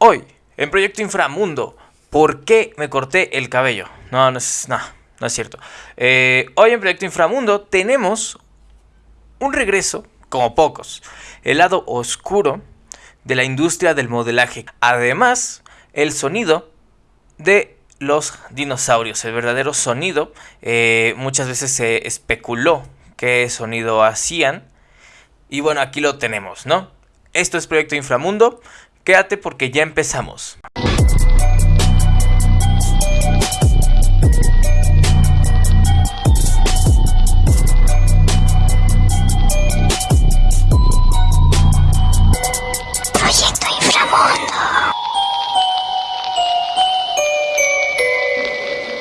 Hoy, en Proyecto Inframundo, ¿por qué me corté el cabello? No, no es, no, no es cierto. Eh, hoy en Proyecto Inframundo tenemos un regreso, como pocos, el lado oscuro de la industria del modelaje. Además, el sonido de los dinosaurios, el verdadero sonido. Eh, muchas veces se especuló qué sonido hacían. Y bueno, aquí lo tenemos, ¿no? Esto es Proyecto Inframundo. Quédate porque ya empezamos.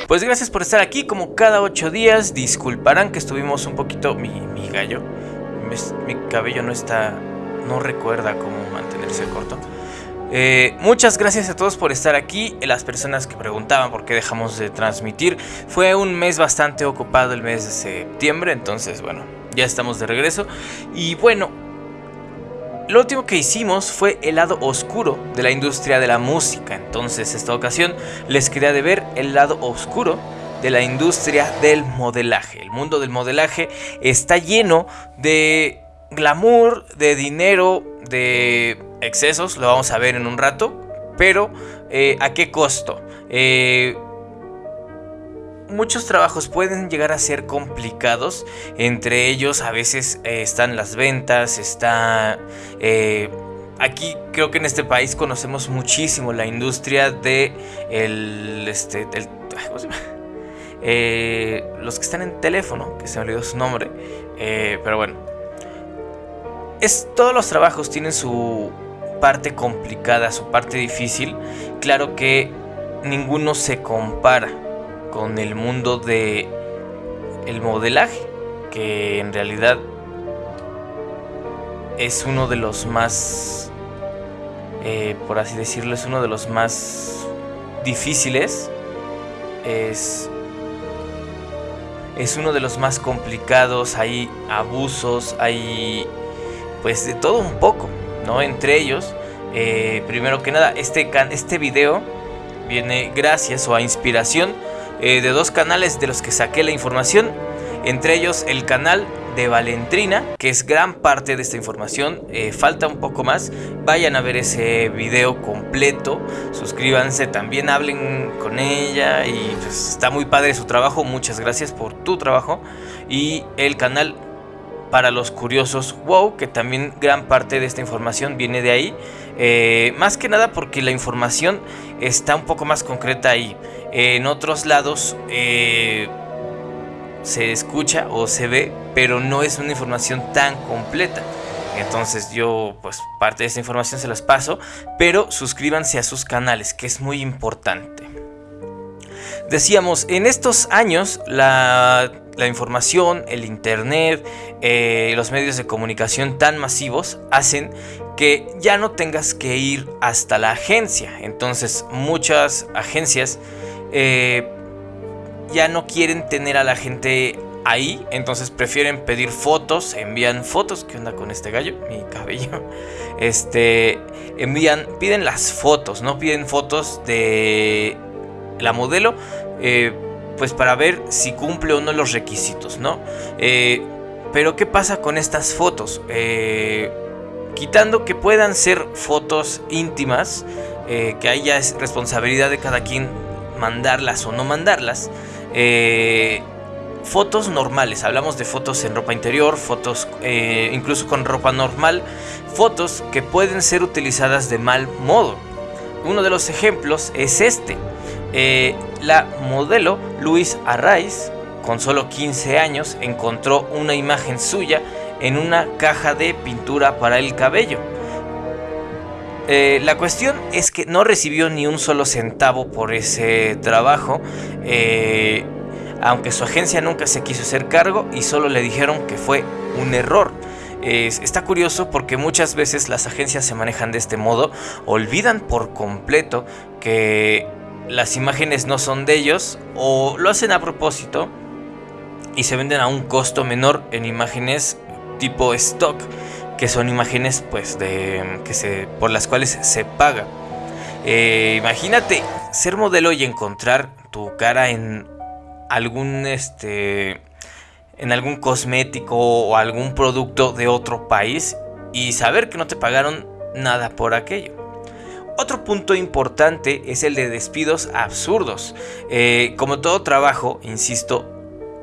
Pues gracias por estar aquí como cada ocho días. Disculparán que estuvimos un poquito... Mi, mi gallo. Mi, mi cabello no está... No recuerda cómo mantenerse corto. Eh, muchas gracias a todos por estar aquí, las personas que preguntaban por qué dejamos de transmitir. Fue un mes bastante ocupado el mes de septiembre, entonces bueno, ya estamos de regreso. Y bueno, lo último que hicimos fue el lado oscuro de la industria de la música. Entonces esta ocasión les quería de ver el lado oscuro de la industria del modelaje. El mundo del modelaje está lleno de glamour, de dinero, de excesos, lo vamos a ver en un rato, pero eh, ¿a qué costo? Eh, muchos trabajos pueden llegar a ser complicados, entre ellos a veces eh, están las ventas, está... Aquí creo que en este país conocemos muchísimo la industria de el, este, del, los que están en teléfono, que se me olvidó su nombre, pero bueno, es, todos los trabajos tienen su parte complicada, su parte difícil. Claro que ninguno se compara con el mundo de el modelaje, que en realidad es uno de los más, eh, por así decirlo, es uno de los más difíciles. Es es uno de los más complicados, hay abusos, hay pues de todo un poco, ¿no? Entre ellos, eh, primero que nada, este, este video viene gracias o a inspiración eh, de dos canales de los que saqué la información, entre ellos el canal de Valentrina, que es gran parte de esta información, eh, falta un poco más, vayan a ver ese video completo, suscríbanse, también hablen con ella y pues está muy padre su trabajo, muchas gracias por tu trabajo. Y el canal para los curiosos wow, que también gran parte de esta información viene de ahí. Eh, más que nada porque la información está un poco más concreta ahí. en otros lados eh, se escucha o se ve, pero no es una información tan completa. Entonces yo pues parte de esta información se las paso, pero suscríbanse a sus canales, que es muy importante. Decíamos, en estos años la la información, el internet, eh, los medios de comunicación tan masivos hacen que ya no tengas que ir hasta la agencia. Entonces muchas agencias eh, ya no quieren tener a la gente ahí, entonces prefieren pedir fotos, envían fotos, ¿qué onda con este gallo? Mi cabello. Este, envían, piden las fotos, no piden fotos de la modelo. Eh, pues para ver si cumple o no los requisitos, ¿no? Eh, pero ¿qué pasa con estas fotos? Eh, quitando que puedan ser fotos íntimas, eh, que ahí ya es responsabilidad de cada quien mandarlas o no mandarlas. fotos normales, hablamos de fotos en ropa interior, fotos incluso con ropa normal, fotos que pueden ser utilizadas de mal modo. Uno de los ejemplos es este. Eh, la modelo Luis Arraiz, con solo 15 años, encontró una imagen suya en una caja de pintura para el cabello. Eh, la cuestión es que no recibió ni un solo centavo por ese trabajo, eh, aunque su agencia nunca se quiso hacer cargo y solo le dijeron que fue un error. está curioso porque muchas veces las agencias se manejan de este modo, olvidan por completo que las imágenes no son de ellos o lo hacen a propósito y se venden a un costo menor en imágenes tipo stock, que son imágenes pues de que se por las cuales se paga. Eh, imagínate ser modelo y encontrar tu cara en algún este en algún cosmético o algún producto de otro país y saber que no te pagaron nada por aquello. Otro punto importante es el de despidos absurdos. Eh, como todo trabajo, insisto,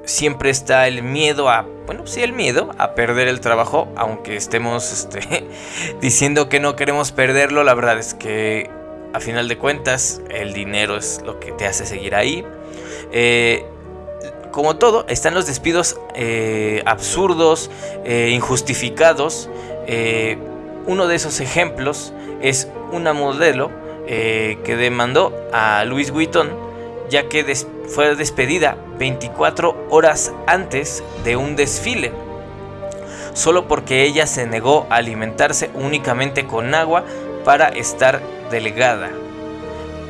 siempre está el miedo a, bueno, sí, el miedo a perder el trabajo, aunque estemos este, diciendo que no queremos perderlo, la verdad es que a final de cuentas el dinero es lo que te hace seguir ahí. Eh, como todo, están los despidos eh, absurdos, eh, injustificados. Uno de esos ejemplos es una modelo que demandó a Louis Vuitton ya que fue despedida 24 horas antes de un desfile, solo porque ella se negó a alimentarse únicamente con agua para estar delgada.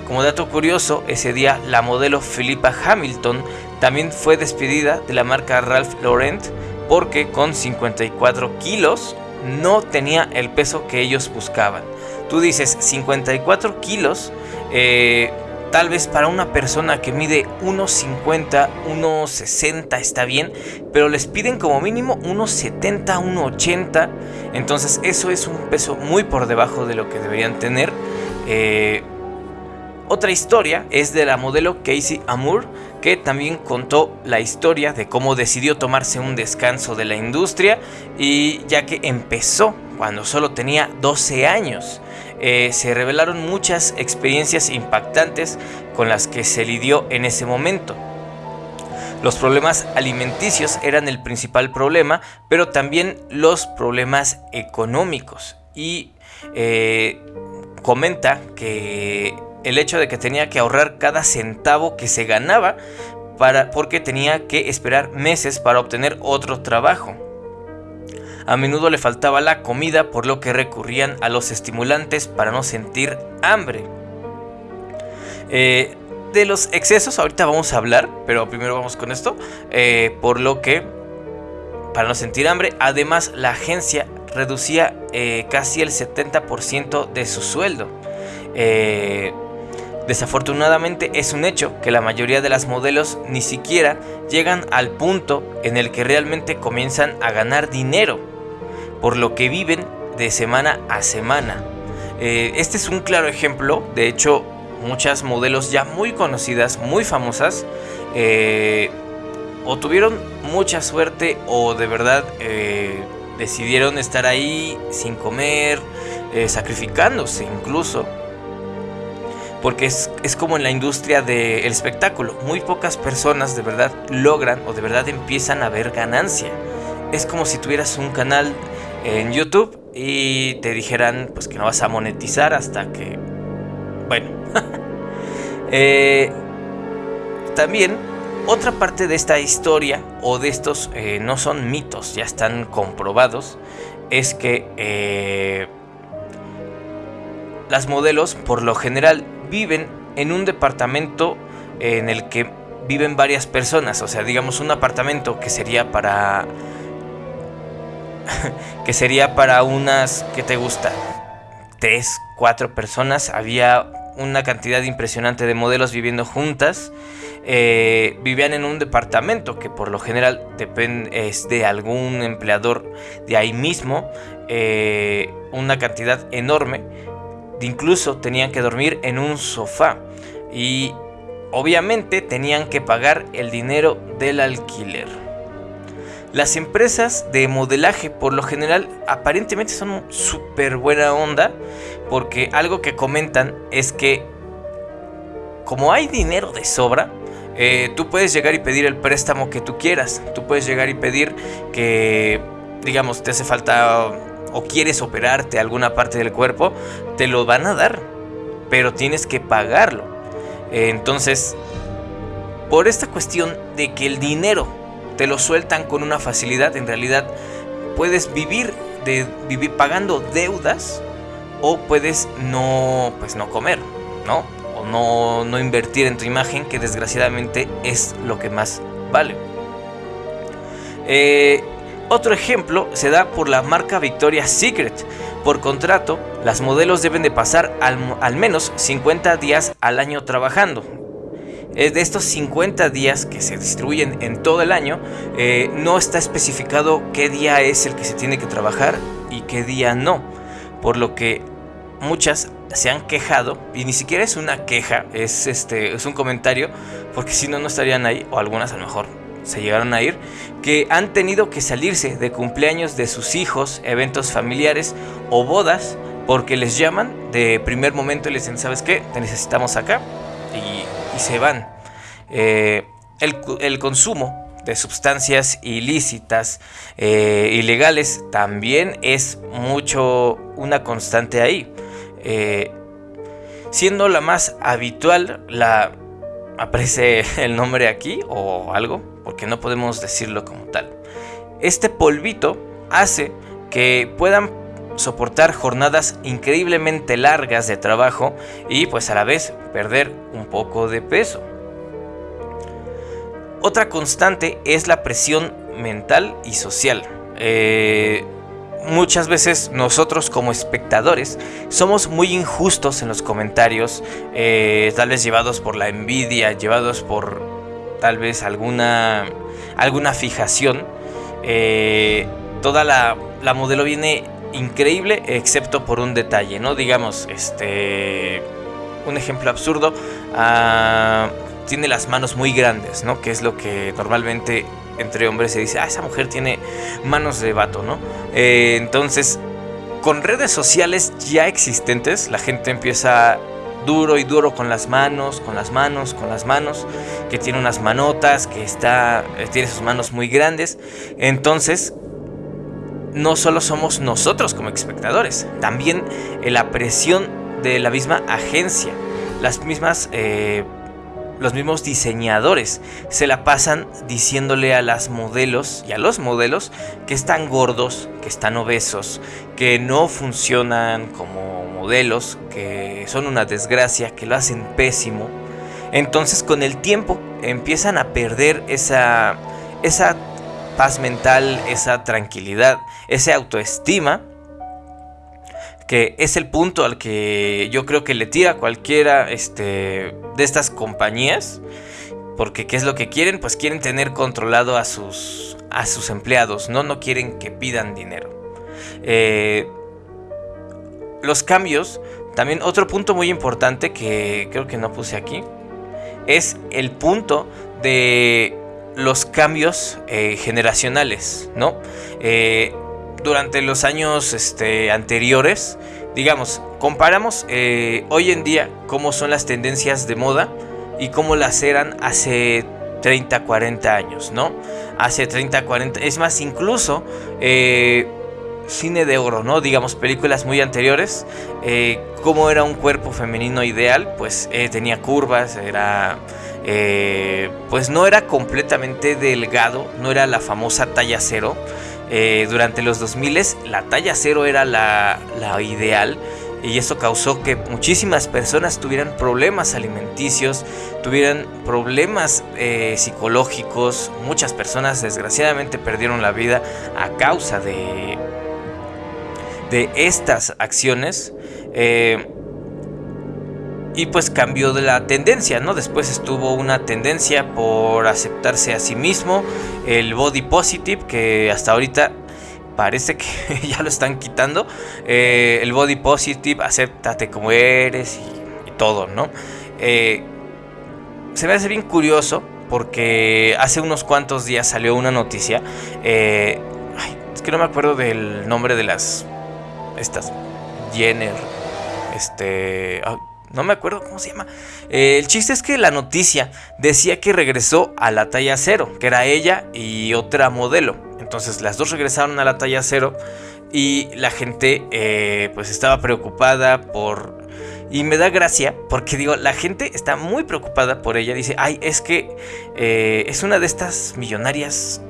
Como dato curioso, ese día la modelo Philippa Hamilton también fue despedida de la marca Ralph Lauren porque con 54 kilos no tenía el peso que ellos buscaban. Tú dices 54 kilos, eh, tal vez para una persona que mide 1,50, 1,60 está bien, pero les piden como mínimo 1,70, 1,80. Entonces eso es un peso muy por debajo de lo que deberían tener. Eh, otra historia es de la modelo Casey Amour, que también contó la historia de cómo decidió tomarse un descanso de la industria y ya que empezó cuando solo tenía 12 años. Eh, se revelaron muchas experiencias impactantes con las que se lidió en ese momento. Los problemas alimenticios eran el principal problema, pero también los problemas económicos. Y eh, comenta que el hecho de que tenía que ahorrar cada centavo que se ganaba para, porque tenía que esperar meses para obtener otro trabajo. A menudo le faltaba la comida por lo que recurrían a los estimulantes para no sentir hambre. Eh, de los excesos ahorita vamos a hablar, pero primero vamos con esto. Eh, por lo que, para no sentir hambre, además la agencia reducía eh, casi el 70% de su sueldo. Desafortunadamente es un hecho que la mayoría de las modelos ni siquiera llegan al punto en el que realmente comienzan a ganar dinero, por lo que viven de semana a semana. Eh, este es un claro ejemplo, de hecho muchas modelos ya muy conocidas, muy famosas, eh, o tuvieron mucha suerte o de verdad eh, decidieron estar ahí sin comer, sacrificándose incluso porque es, como en la industria del espectáculo. Muy pocas personas de verdad logran o de verdad empiezan a ver ganancia. Es como si tuvieras un canal en YouTube y te dijeran pues que no vas a monetizar hasta que... Bueno. Eh, también otra parte de esta historia o de estos eh, no son mitos, ya están comprobados, es que eh, las modelos por lo general viven en un departamento en el que viven varias personas, o sea, digamos un apartamento que sería para que sería para unas que te gusta tres, cuatro personas, había una cantidad impresionante de modelos viviendo juntas. Eh, vivían en un departamento que por lo general es de algún empleador de ahí mismo, eh, una cantidad enorme. Incluso tenían que dormir en un sofá. Y obviamente tenían que pagar el dinero del alquiler. Las empresas de modelaje por lo general aparentemente son súper buena onda porque algo que comentan es que como hay dinero de sobra, eh, tú puedes llegar y pedir el préstamo que tú quieras. Tú puedes llegar y pedir que, digamos, te hace falta o quieres operarte alguna parte del cuerpo, te lo van a dar, pero tienes que pagarlo. Entonces, por esta cuestión de que el dinero te lo sueltan con una facilidad, en realidad puedes vivir de vivir pagando deudas o puedes no pues no comer, ¿no? O no, no invertir en tu imagen, que desgraciadamente es lo que más vale. Eh, Otro ejemplo se da por la marca Victoria's Secret. Por contrato, las modelos deben de pasar al, menos 50 días al año trabajando. De estos 50 días que se distribuyen en todo el año, eh, no está especificado qué día es el que se tiene que trabajar y qué día no. Por lo que muchas se han quejado, y ni siquiera es una queja, es, este, es un comentario, porque si no, no estarían ahí, o algunas a lo mejor se llegaron a ir, que han tenido que salirse de cumpleaños de sus hijos, eventos familiares o bodas, porque les llaman de primer momento y les dicen, ¿sabes qué? Te necesitamos acá, y, se van. Eh, el, consumo de sustancias ilícitas, eh, ilegales, también es mucho una constante ahí. Eh, siendo la más habitual, la aparece el nombre aquí o algo, porque no podemos decirlo como tal. Este polvito hace que puedan soportar jornadas increíblemente largas de trabajo y pues a la vez perder un poco de peso. Otra constante es la presión mental y social. Eh, muchas veces nosotros como espectadores somos muy injustos en los comentarios, eh, tal vez llevados por la envidia, llevados por tal vez alguna, alguna fijación. Eh, toda la, modelo viene increíble excepto por un detalle, ¿no? Digamos, este... Un ejemplo absurdo. Ah, tiene las manos muy grandes, ¿no? Que es lo que normalmente entre hombres se dice, ah, esa mujer tiene manos de vato, ¿no? Eh, entonces, con redes sociales ya existentes, la gente empieza duro y duro con las manos, con las manos, con las manos, que tiene unas manotas, que está, eh, tiene sus manos muy grandes. Entonces, no solo somos nosotros como espectadores, también la presión de la misma agencia, las mismas eh, los mismos diseñadores se la pasan diciéndole a las modelos y a los modelos que están gordos, que están obesos, que no funcionan como modelos, que son una desgracia, que lo hacen pésimo. Entonces con el tiempo empiezan a perder esa, esa paz mental, esa tranquilidad, esa autoestima que es el punto al que yo creo que le tira cualquiera este, de estas compañías. Porque ¿qué es lo que quieren? Pues quieren tener controlado a sus, a sus empleados, ¿no? No quieren que pidan dinero. Eh, los cambios, también otro punto muy importante que creo que no puse aquí, es el punto de los cambios eh, generacionales, ¿no? Eh, durante los años este, anteriores, digamos, comparamos eh, hoy en día cómo son las tendencias de moda y cómo las eran hace 30, 40 años, ¿no? Hace 30, 40, es más, incluso cine de oro, ¿no? Digamos, películas muy anteriores, cómo era un cuerpo femenino ideal, pues tenía curvas, era... pues no era completamente delgado, no era la famosa talla cero, eh, durante los 2000 la talla cero era la, ideal y eso causó que muchísimas personas tuvieran problemas alimenticios, tuvieran problemas eh, psicológicos, muchas personas desgraciadamente perdieron la vida a causa de, de estas acciones. Eh, y pues cambió de la tendencia, ¿no? Después estuvo una tendencia por aceptarse a sí mismo, el body positive, que hasta ahorita parece que ya lo están quitando. Eh, el body positive, acéptate como eres y, todo, ¿no? Eh, se me hace bien curioso porque hace unos cuantos días salió una noticia. Eh, es que no me acuerdo del nombre de las. Estas. Jenner. Este no me acuerdo cómo se llama. Eh, el chiste es que la noticia decía que regresó a la talla cero, que era ella y otra modelo. Entonces las dos regresaron a la talla cero y la gente eh, pues estaba preocupada por... Y me da gracia porque digo, la gente está muy preocupada por ella. Dice, ay, es que eh, es una de estas millonarias,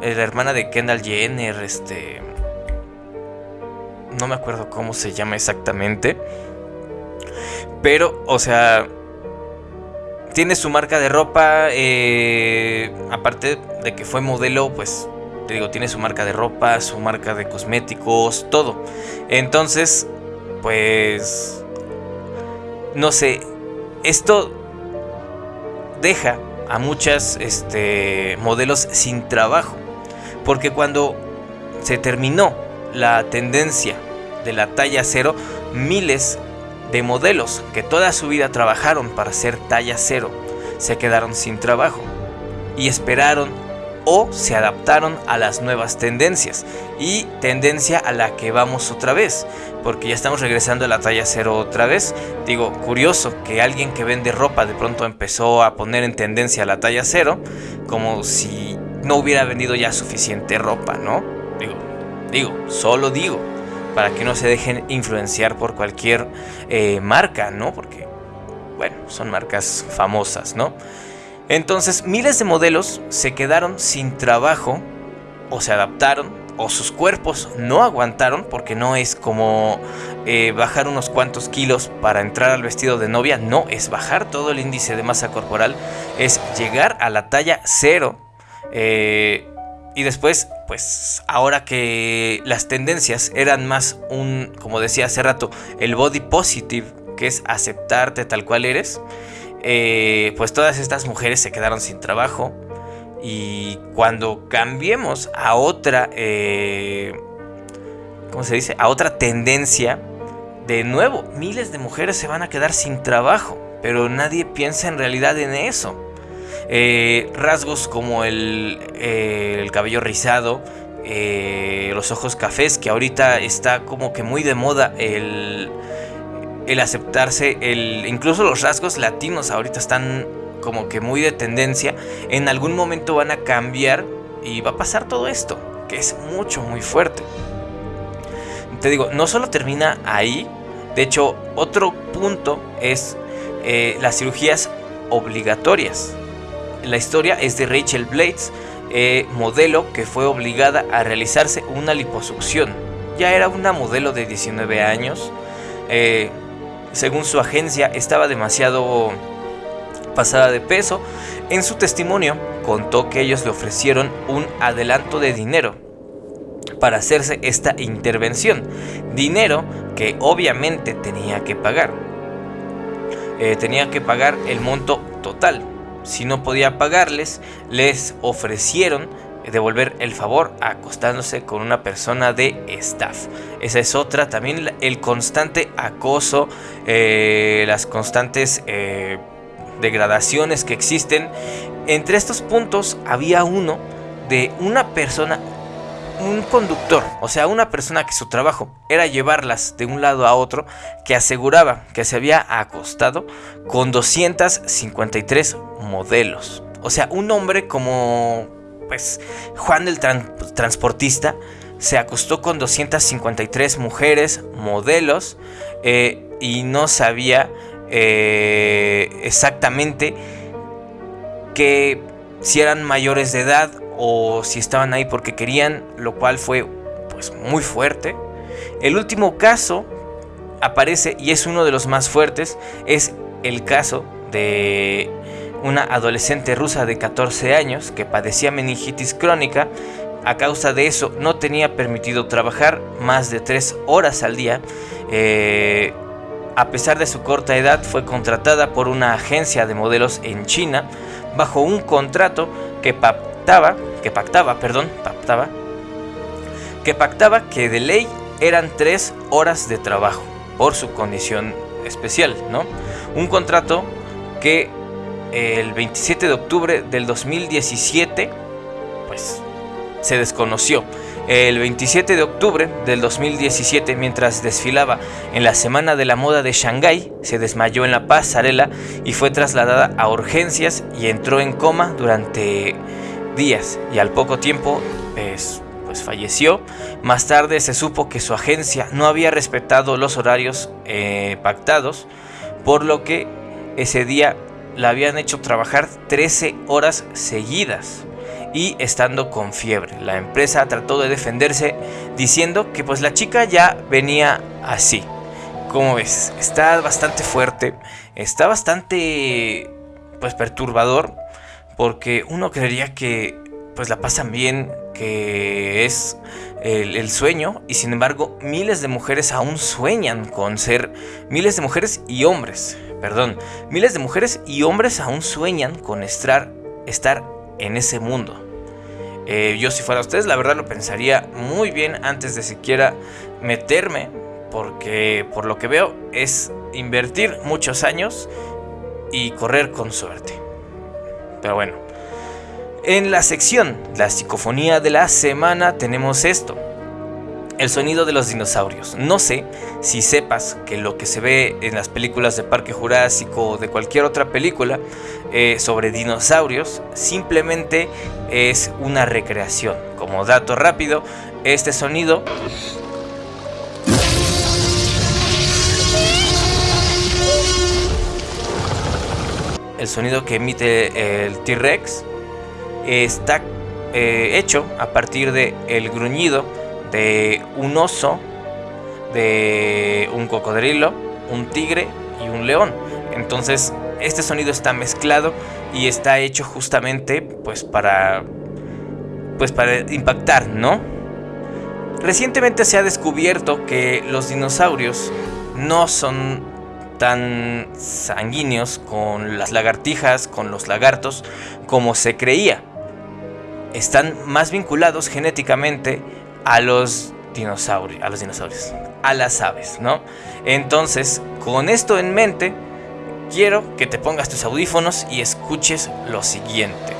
la hermana de Kendall Jenner, este... No me acuerdo cómo se llama exactamente. Pero, o sea, tiene su marca de ropa. Eh, aparte de que fue modelo, pues te digo, tiene su marca de ropa, su marca de cosméticos, todo. Entonces, pues, no sé, esto deja a muchas este, modelos sin trabajo. Porque cuando se terminó la tendencia de la talla cero, miles de modelos que toda su vida trabajaron para ser talla cero se quedaron sin trabajo y esperaron o se adaptaron a las nuevas tendencias. Y tendencia a la que vamos otra vez porque ya estamos regresando a la talla cero otra vez. Digo curioso que alguien que vende ropa de pronto empezó a poner en tendencia la talla cero como si no hubiera vendido ya suficiente ropa no digo digo solo digo para que no se dejen influenciar por cualquier eh, marca no porque bueno son marcas famosas no entonces miles de modelos se quedaron sin trabajo o se adaptaron o sus cuerpos no aguantaron porque no es como eh, bajar unos cuantos kilos para entrar al vestido de novia, no, es bajar todo el índice de masa corporal, es llegar a la talla cero. Eh, y después, pues ahora que las tendencias eran más un, como decía hace rato, el body positive, que es aceptarte tal cual eres, eh, pues todas estas mujeres se quedaron sin trabajo. Y cuando cambiemos a otra, eh, ¿cómo se dice? A otra tendencia, de nuevo, miles de mujeres se van a quedar sin trabajo. Pero nadie piensa en realidad en eso. Eh, rasgos como el, el cabello rizado, los ojos cafés, que ahorita está como que muy de moda el el aceptarse, el, incluso los rasgos latinos ahorita están como que muy de tendencia, en algún momento van a cambiar y va a pasar todo esto, que es mucho, muy fuerte. Te digo, no solo termina ahí, de hecho, otro punto es eh, las cirugías obligatorias. La historia es de Rachel Blades, eh, modelo que fue obligada a realizarse una liposucción. Ya era una modelo de 19 años. Eh, según su agencia, estaba demasiado pasada de peso. En su testimonio contó que ellos le ofrecieron un adelanto de dinero para hacerse esta intervención. Dinero que obviamente tenía que pagar. Eh, tenía que pagar el monto total. Si no podía pagarles, les ofrecieron devolver el favor acostándose con una persona de staff. Esa es otra, también el constante acoso, eh, las constantes eh, degradaciones que existen. Entre estos puntos había uno de una persona, un conductor, o sea, una persona que su trabajo era llevarlas de un lado a otro, que aseguraba que se había acostado con 253 modelos. O sea, un hombre como pues Juan el transportista se acostó con 253 mujeres, modelos, eh, y no sabía eh, exactamente que si eran mayores de edad o si estaban ahí porque querían, lo cual fue pues muy fuerte. El último caso aparece y es uno de los más fuertes, es el caso de una adolescente rusa de 14 años que padecía meningitis crónica. A causa de eso no tenía permitido trabajar más de 3 horas al día. Eh, a pesar de su corta edad fue contratada por una agencia de modelos en China bajo un contrato que que pactaba, perdón, pactaba, que pactaba que de ley eran 3 horas de trabajo por su condición especial, ¿no? Un contrato que el 27 de octubre del 2017, pues se desconoció. El 27 de octubre del 2017, mientras desfilaba en la Semana de la Moda de Shanghái, se desmayó en la pasarela y fue trasladada a urgencias y entró en coma durante días y al poco tiempo pues, falleció. Más tarde se supo que su agencia no había respetado los horarios eh, pactados, por lo que ese día la habían hecho trabajar 13 horas seguidas y estando con fiebre. La empresa trató de defenderse diciendo que pues la chica ya venía así. Como ves, está bastante fuerte, está bastante pues perturbador porque uno creería que pues la pasan bien que es el, sueño y sin embargo miles de mujeres aún sueñan con ser, miles de mujeres y hombres, perdón, miles de mujeres y hombres aún sueñan con estar, estar en ese mundo. Eh, yo si fuera ustedes, la verdad lo pensaría muy bien antes de siquiera meterme, porque por lo que veo es invertir muchos años y correr con suerte. Pero bueno, en la sección La psicofonía de la semana tenemos esto. El sonido de los dinosaurios. No sé si sepas que lo que se ve en las películas de Parque Jurásico o de cualquier otra película eh, sobre dinosaurios simplemente es una recreación. Como dato rápido, este sonido el sonido que emite el T-Rex está eh, hecho a partir de el gruñido de un oso, de un cocodrilo, un tigre y un león. Entonces, este sonido está mezclado y está hecho justamente pues para pues para impactar, ¿no? Recientemente se ha descubierto que los dinosaurios no son tan sanguíneos con las lagartijas, con los lagartos, como se creía. Están más vinculados genéticamente a los dinosaurios, a los dinosaurios, a las aves, ¿no? Entonces, con esto en mente, quiero que te pongas tus audífonos y escuches lo siguiente.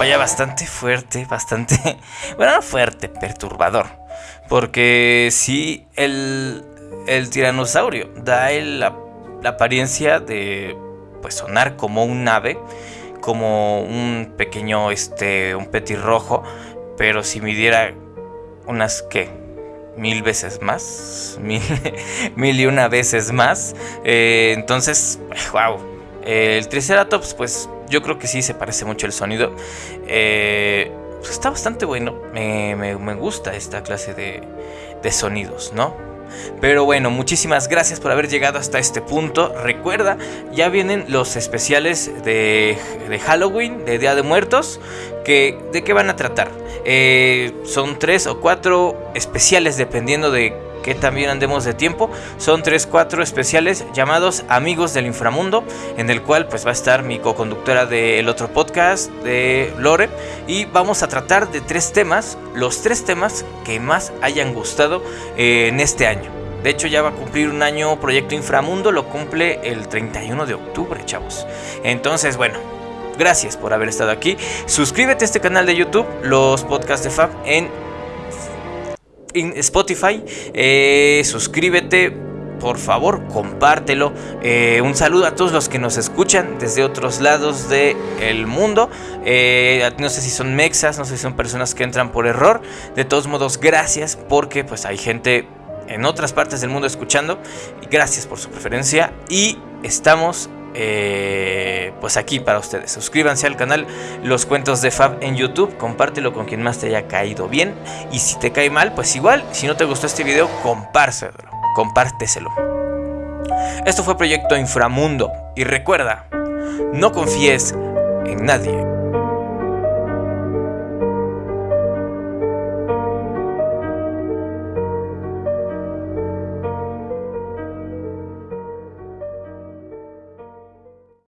Vaya bastante fuerte, bastante, bueno, no fuerte, perturbador. Porque si el, el tiranosaurio da la, apariencia de pues sonar como un ave, como un pequeño, este, un petirrojo, pero si midiera unas, ¿qué? Mil veces más, mil, y una veces más. Eh, entonces, wow. El Triceratops, pues yo creo que sí se parece mucho el sonido. Eh, pues está bastante bueno. Me, gusta esta clase de, de sonidos, ¿no? Pero bueno, muchísimas gracias por haber llegado hasta este punto. Recuerda, ya vienen los especiales de, de Halloween, de Día de Muertos. Que, ¿De qué van a tratar? Eh, son tres o cuatro especiales dependiendo de que también andemos de tiempo. Son 3-4 especiales llamados Amigos del Inframundo, en el cual pues va a estar mi co-conductora del otro podcast de Lore. Y vamos a tratar de tres temas, los tres temas que más hayan gustado eh, en este año. De hecho ya va a cumplir un año Proyecto Inframundo, lo cumple el 31 de octubre, chavos. Entonces, bueno, gracias por haber estado aquí. Suscríbete a este canal de YouTube, los podcasts de Fab, en Spotify. Eh, suscríbete, por favor, compártelo. Eh, un saludo a todos los que nos escuchan desde otros lados del mundo. Eh, no sé si son mexas, no sé si son personas que entran por error. De todos modos, gracias porque pues hay gente en otras partes del mundo escuchando. Gracias por su preferencia. Y estamos eh, pues aquí para ustedes. Suscríbanse al canal Los Cuentos de Fab en YouTube, compártelo con quien más te haya caído bien y si te cae mal, pues igual, si no te gustó este video, compártelo, compárteselo. Esto fue Proyecto Inframundo y recuerda, no confíes en nadie.